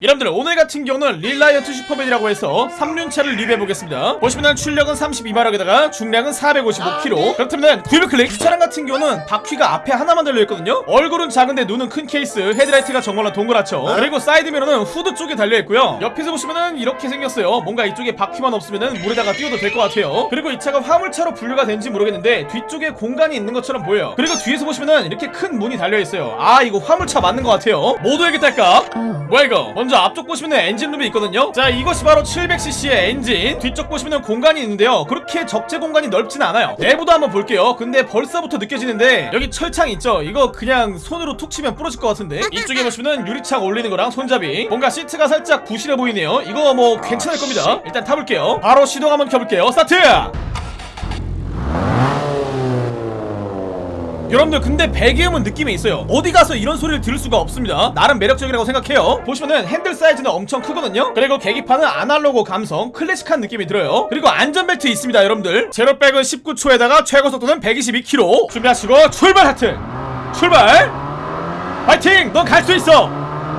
여러분들 오늘 같은 경우는 Reliant Supervan이라고 해서 3륜차를 리뷰해보겠습니다. 보시면 출력은 32마력에다가 중량은 455kg 아, 그렇다면 구입 클릭 이 차량 같은 경우는 바퀴가 앞에 하나만 달려있거든요. 얼굴은 작은데 눈은 큰 케이스. 헤드라이트가 정말로 동그랗죠. 네. 그리고 사이드 미러는 후드 쪽에 달려있고요. 옆에서 보시면은 이렇게 생겼어요. 뭔가 이쪽에 바퀴만 없으면은 물에다가 띄워도 될 것 같아요. 그리고 이 차가 화물차로 분류가 된지 모르겠는데 뒤쪽에 공간이 있는 것처럼 보여요. 그리고 뒤에서 보시면은 이렇게 큰 문이 달려있어요. 아 이거 화물차 맞는 것 같아요. 모두에게 딸까? 뭐야 이거? 먼저 앞쪽 보시면 엔진룸이 있거든요. 자 이것이 바로 700cc의 엔진. 뒤쪽 보시면 공간이 있는데요. 그렇게 적재 공간이 넓진 않아요. 내부도 한번 볼게요. 근데 벌써부터 느껴지는데 여기 철창 있죠? 이거 그냥 손으로 툭 치면 부러질 것 같은데? 이쪽에 보시면 유리창 올리는 거랑 손잡이. 뭔가 시트가 살짝 부실해 보이네요. 이거 뭐 괜찮을 겁니다. 일단 타볼게요. 바로 시동 한번 켜볼게요. 스타트! 여러분들 근데 배기음은 느낌이 있어요. 어디 가서 이런 소리를 들을 수가 없습니다. 나름 매력적이라고 생각해요. 보시면은 핸들 사이즈는 엄청 크거든요. 그리고 계기판은 아날로그 감성 클래식한 느낌이 들어요. 그리고 안전벨트 있습니다 여러분들. 제로백은 19초에다가 최고속도는 122km 준비하시고 출발 하트! 출발! 파이팅! 넌 갈 수 있어!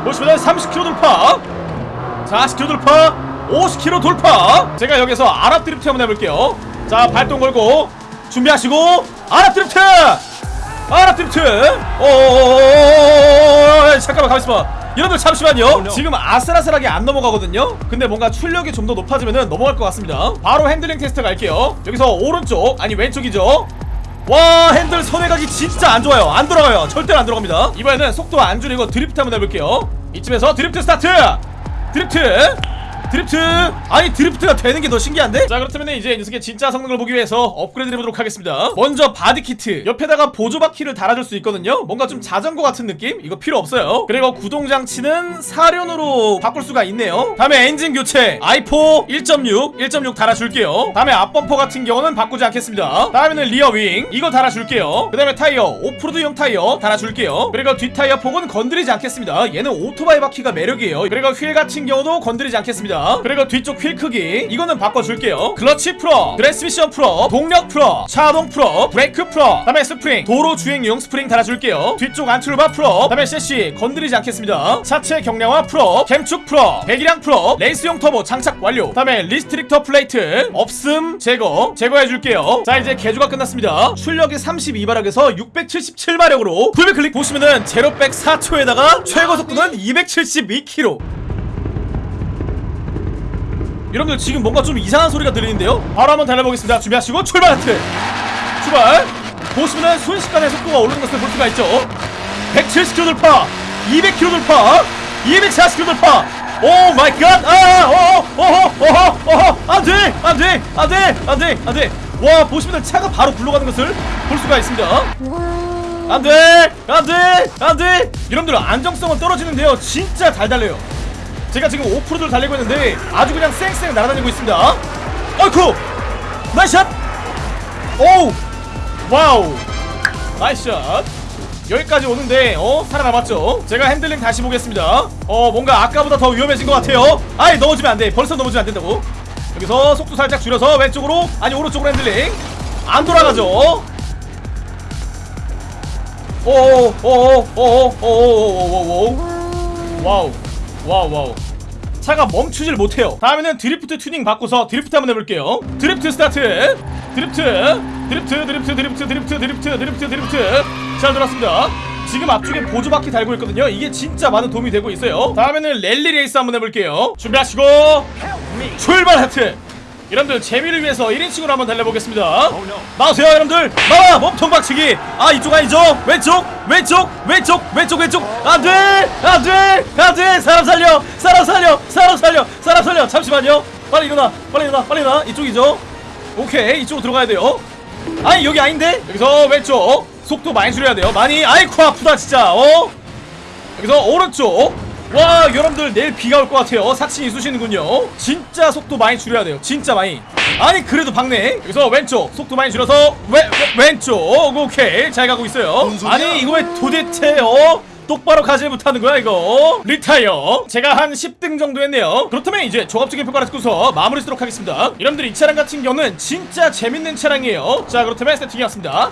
보시면은 30km 돌파! 40km 돌파! 50km 돌파! 제가 여기서 아랍 드립트 한번 해볼게요. 자 발동 걸고 준비하시고 아 드리프트! 아 드리프트 어, 어, 어, 잠깐만 가만있어 봐. 여러분들 잠시만요. 지금 아슬아슬하게 안 넘어가거든요. 근데 뭔가 출력이 좀더 높아지면 넘어갈 것 같습니다. 바로 핸들링 테스트 갈게요. 여기서 오른쪽 아니 왼쪽이죠. 와 핸들 선회각이 진짜 안좋아요. 안돌아가요. 절대로 안돌아갑니다. 이번에는 속도 안줄이고 드리프트 한번 해볼게요. 이쯤에서 드리프트 스타트! 드리프트! 드리프트! 아니 드리프트가 되는 게 더 신기한데? 자 그렇다면 이제 이 녀석의 진짜 성능을 보기 위해서 업그레이드 해보도록 하겠습니다. 먼저 body kit. 옆에다가 보조바퀴를 달아줄 수 있거든요. 뭔가 좀 자전거 같은 느낌? 이거 필요 없어요. 그리고 구동장치는 사륜으로 바꿀 수가 있네요. 다음에 엔진 교체. i4 1.6 1.6 달아줄게요. 다음에 앞범퍼 같은 경우는 바꾸지 않겠습니다. 다음에는 rear wing. 이거 달아줄게요. 그 다음에 타이어 오프로드용 타이어 달아줄게요. 그리고 뒷타이어 폭은 건드리지 않겠습니다. 얘는 오토바이 바퀴가 매력이에요. 그리고 휠 같은 경우도 건드리지 않겠습니다 그리고 뒤쪽 휠 크기. 이거는 바꿔줄게요. 클러치 프로 트랜스미션 프로 동력 프로 차동 프로 브레이크 프로 다음에 스프링 도로 주행용 스프링 달아줄게요. 뒤쪽 anti-roll bar 프로 다음에 섀시 건드리지 않겠습니다. 차체 경량화 프로 캠축 프로 배기량 프로 레이스용 터보 장착 완료. 다음에 restrictor plate 없음 제거 제거해줄게요. 자 이제 개조가 끝났습니다. 출력이 32마력에서 677마력으로 구매 클릭 보시면은 제로백 4초에다가 최고 속도는 272km 여러분들 지금 뭔가 좀 이상한 소리가 들리는데요? 바로 한번 달려보겠습니다 준비하시고 출발 하트 출발 보시면은 순식간에 속도가 오르는 것을 볼 수가 있죠 170km 돌파 200km 돌파 240km 돌파 Oh my god! 아! 어허! 어허! 어허! 안 돼! 안 돼! 안 돼! 안 돼! 안 돼! 와 보시면 차가 바로 굴러가는 것을 볼 수가 있습니다 안 돼! 안 돼! 안 돼! 여러분들 안정성은 떨어지는데요 진짜 잘 달려요 제가 지금 오프로드를 달리고 있는데 아주 그냥 쌩쌩 날아다니고 있습니다 어이쿠! Nice shot! 오우! Wow! Nice shot! 여기까지 오는데 어? 살아남았죠? 제가 핸들링 다시 보겠습니다 어 뭔가 아까보다 더 위험해진 것 같아요 아이 넘어지면 안돼 벌써 넘어지면 안된다고 여기서 속도 살짝 줄여서 왼쪽으로 아니 오른쪽으로 핸들링 안 돌아가죠 오오오오오오오오오오오 wow Wow wow. 차가 멈추질 못해요. 다음에는 드리프트 튜닝 바꿔서 드리프트 한번 해볼게요. 드리프트 스타트. 드리프트 드리프트 드리프트 드리프트 드리프트 드리프트 드리프트 드리프트. 잘 들었습니다. 지금 앞쪽에 보조바퀴 달고 있거든요. 이게 진짜 많은 도움이 되고 있어요. 다음에는 랠리 레이스 한번 해볼게요. 준비하시고. 출발 하트 여러분들 재미를 위해서 1인칭으로 한번 달려보겠습니다. 나오세요 여러분들. 나와 몸통 박치기. 아 이쪽 아니죠? 왼쪽 왼쪽 왼쪽 왼쪽 왼쪽. 안돼 안돼 안돼. 사람 살려 사람 살려 사람 살려 사람 살려. 잠시만요. 빨리 일어나 빨리 일어나 빨리 일어나. 이쪽이죠? 오케이 이쪽으로 들어가야 돼요. 아니 여기 아닌데? 여기서 왼쪽. 속도 많이 줄여야 돼요. 많이. 아이쿠 아프다 진짜. 어? 여기서 오른쪽 와 여러분들 내일 비가 올 것 같아요. 사칭이 쑤시는군요. 진짜 속도 많이 줄여야 돼요. 진짜 많이. 아니 그래도 박네. 여기서 왼쪽 속도 많이 줄여서 왼, 왼, 왼쪽. 오케이. 잘 가고 있어요. 아니 이거 왜 도대체 어? 똑바로 가지 못하는 거야 이거? 리타이어. 제가 한 10등 정도 했네요. 그렇다면 이제 종합적인 평가를 듣고서 마무리 쓰도록 하겠습니다. 여러분들 이 차량 같은 경우는 진짜 재밌는 차량이에요. 자 그렇다면 세팅이었습니다